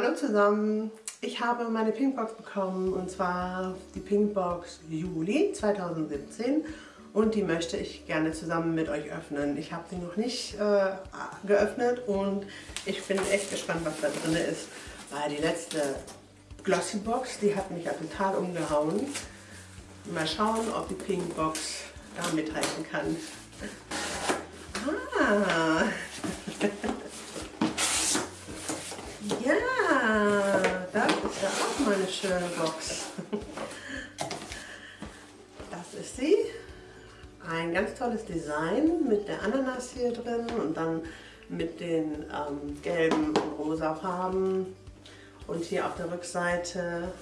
Hallo zusammen, ich habe meine Pinkbox bekommen und zwar die Pinkbox Juli 2017 und die möchte ich gerne zusammen mit euch öffnen. Ich habe sie noch nicht äh, geöffnet und ich bin echt gespannt, was da drin ist, weil die letzte Glossy Box, die hat mich ja total umgehauen. Mal schauen, ob die Pinkbox da mithalten kann. Ah. mal eine schöne Box. Das ist sie. Ein ganz tolles Design mit der Ananas hier drin und dann mit den ähm, gelben und rosa Farben. Und hier auf der Rückseite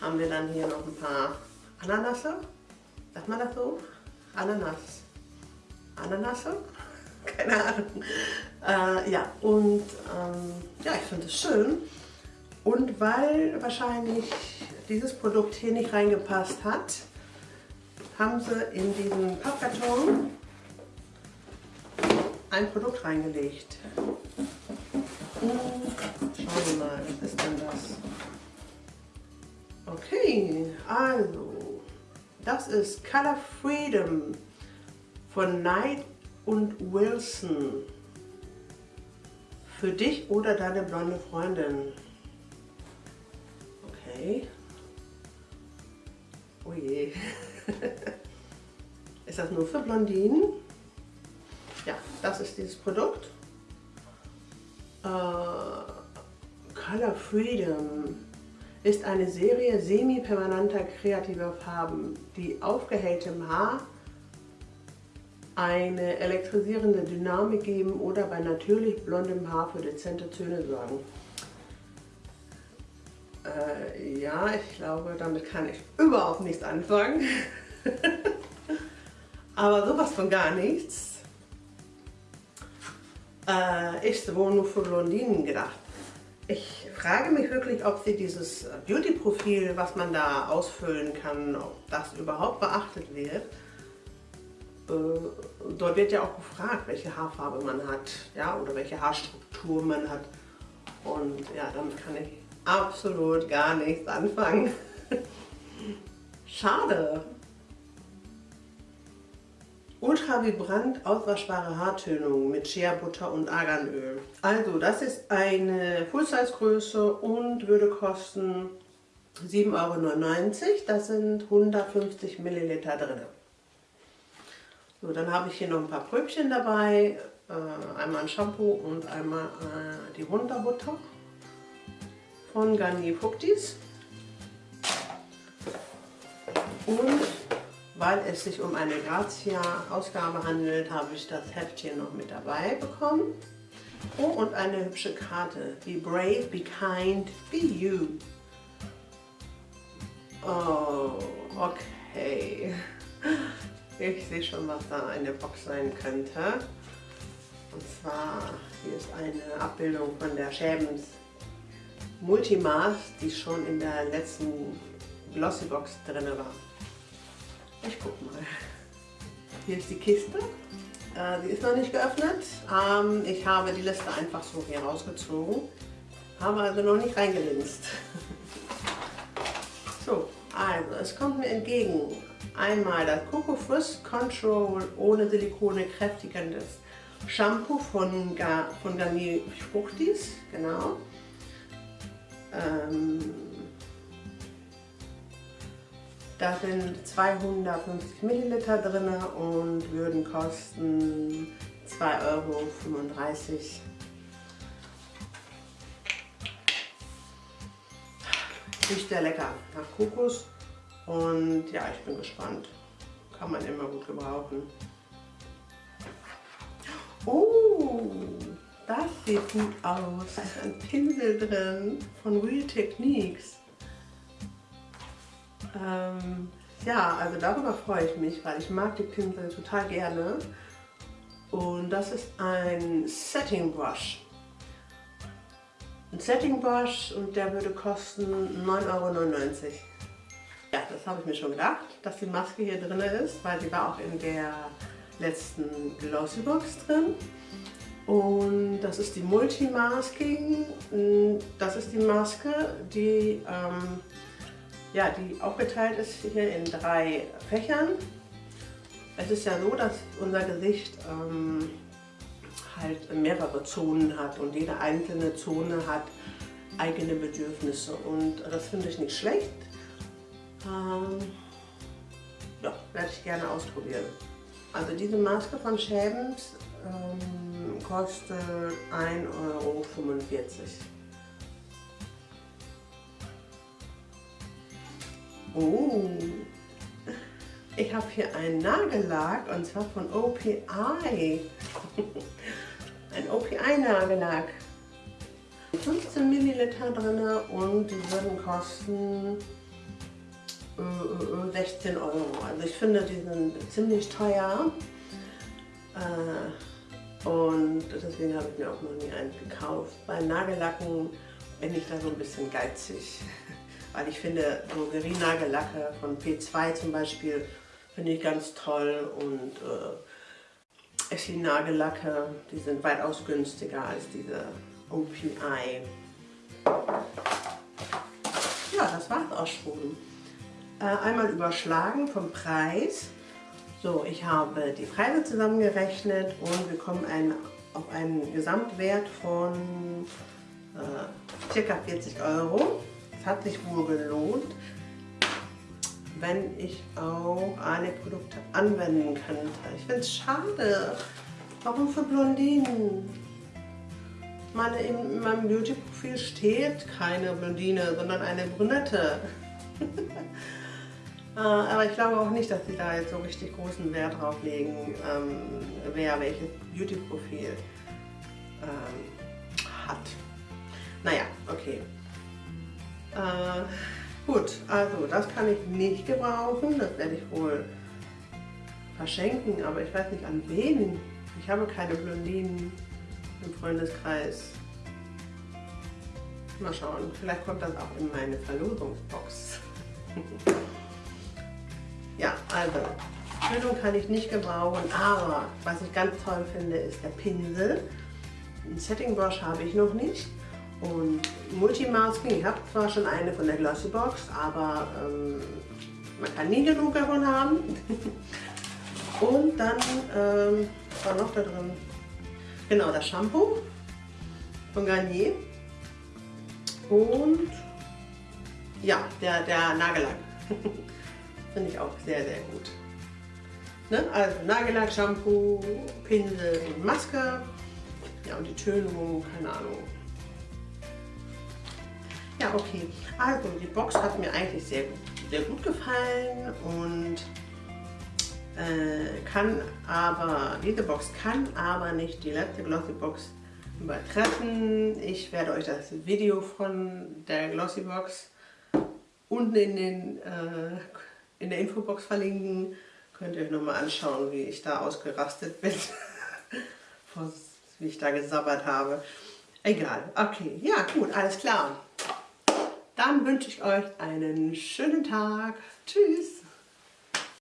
haben wir dann hier noch ein paar Ananasse. Sagt man das so? Ananas. Ananasse? Keine Ahnung. Äh, ja, und ähm, ja, ich finde es schön. Und weil wahrscheinlich dieses Produkt hier nicht reingepasst hat, haben sie in diesen Pappkarton ein Produkt reingelegt. Und schauen wir mal, was ist denn das? Okay, also, das ist Color Freedom von Knight und Wilson. Für dich oder deine blonde Freundin. Okay. Oh je. ist das nur für Blondinen? Ja, das ist dieses Produkt. Äh, Color Freedom ist eine Serie semi-permanenter kreativer Farben, die aufgehelltem Haar eine elektrisierende Dynamik geben oder bei natürlich blondem Haar für dezente Töne sorgen. Äh, ja, ich glaube, damit kann ich überhaupt nichts anfangen. Aber sowas von gar nichts. Äh, ist wohl nur für Blondinen gedacht. Ich frage mich wirklich, ob sie dieses Beauty-Profil, was man da ausfüllen kann, ob das überhaupt beachtet wird. Äh, dort wird ja auch gefragt, welche Haarfarbe man hat, ja, oder welche Haarstruktur man hat. Und ja, damit kann ich absolut gar nichts anfangen. Schade. Ultra vibrant auswaschbare Haartönung mit Shea Butter und Arganöl. Also das ist eine Full-Size Größe und würde kosten 7,99 Euro. Das sind 150 Milliliter drin. So, dann habe ich hier noch ein paar Pröbchen dabei. Äh, einmal ein Shampoo und einmal äh, die Wunderbutter von Garnier Fructis. Und weil es sich um eine Grazia-Ausgabe handelt, habe ich das Heftchen noch mit dabei bekommen. Oh, und eine hübsche Karte. Be brave, be kind, be you. Oh, okay. Ich sehe schon, was da eine Box sein könnte. Und zwar, hier ist eine Abbildung von der Schäbens Multimaß, die schon in der letzten Glossybox drin war. Ich guck mal. Hier ist die Kiste. Äh, ist noch nicht geöffnet. Ähm, ich habe die Liste einfach so hier rausgezogen. Habe also noch nicht reingelinst. so, also es kommt mir entgegen einmal das Coco Frizz Control ohne Silikone kräftigendes Shampoo von, Gar von Garnier Fruchtis, genau. Ähm, da sind 250 Milliliter drin und würden kosten 2,35 Euro. Riecht sehr lecker nach Kokos und ja, ich bin gespannt. Kann man immer gut gebrauchen. Oh! Das sieht gut aus. Da ist ein Pinsel drin von Real Techniques. Ähm, ja, also darüber freue ich mich, weil ich mag die Pinsel total gerne. Und das ist ein Setting Brush. Ein Setting Brush und der würde kosten 9,99 Euro. Ja, das habe ich mir schon gedacht, dass die Maske hier drin ist, weil sie war auch in der letzten Glossy Box drin. Und das ist die Multimasking. Das ist die Maske, die, ähm, ja, die aufgeteilt ist hier in drei Fächern. Es ist ja so, dass unser Gesicht ähm, halt mehrere Zonen hat und jede einzelne Zone hat eigene Bedürfnisse und das finde ich nicht schlecht. Ähm, ja, werde ich gerne ausprobieren. Also diese Maske von Schäbens ähm, kostet 1,45 Euro. Oh, ich habe hier einen Nagellack und zwar von OPI. Ein OPI-Nagellack. 15 Milliliter drin und die würden kosten 16 äh, Euro. Also ich finde, die sind ziemlich teuer. Äh, und deswegen habe ich mir auch noch nie einen gekauft. Bei Nagellacken bin ich da so ein bisschen geizig. Weil ich finde, Drogerienagellacke von P2 zum Beispiel finde ich ganz toll und äh, Essie-Nagellacke, die sind weitaus günstiger als diese OPI. Ja, das war es auch schon. Äh, einmal überschlagen vom Preis. So, ich habe die Preise zusammengerechnet und wir kommen ein, auf einen Gesamtwert von äh, ca. 40 Euro. Es hat sich wohl gelohnt wenn ich auch alle Produkte anwenden könnte. Ich finde es schade. Warum für Blondinen? Meine, in meinem Beauty-Profil steht keine Blondine, sondern eine Brünette. Äh, aber ich glaube auch nicht, dass sie da jetzt so richtig großen Wert drauf legen, ähm, wer welches Beauty-Profil ähm, hat. Naja, okay. Äh, Gut, also das kann ich nicht gebrauchen, das werde ich wohl verschenken, aber ich weiß nicht an wen. Ich habe keine Blondinen im Freundeskreis. Mal schauen, vielleicht kommt das auch in meine Verlosungsbox. ja, also, Füllung kann ich nicht gebrauchen, aber was ich ganz toll finde, ist der Pinsel. Ein Setting Brush habe ich noch nicht. Und Multimasking, ich habe zwar schon eine von der Glossybox, aber ähm, man kann nie genug davon haben. Und dann ähm, war noch da drin, genau das Shampoo von Garnier. Und ja, der, der Nagellack. Finde ich auch sehr, sehr gut. Ne? Also Nagellack, Shampoo, Pinsel und Maske. Ja, und die Tönung, keine Ahnung, ja, okay. Also die Box hat mir eigentlich sehr, sehr gut gefallen und äh, kann aber, diese Box kann aber nicht die letzte Glossy Box übertreffen. Ich werde euch das Video von der Glossy Box unten in, den, äh, in der Infobox verlinken. Könnt ihr euch nochmal anschauen, wie ich da ausgerastet bin, wie ich da gesabbert habe. Egal, okay, ja gut, alles klar. Dann wünsche ich euch einen schönen Tag. Tschüss.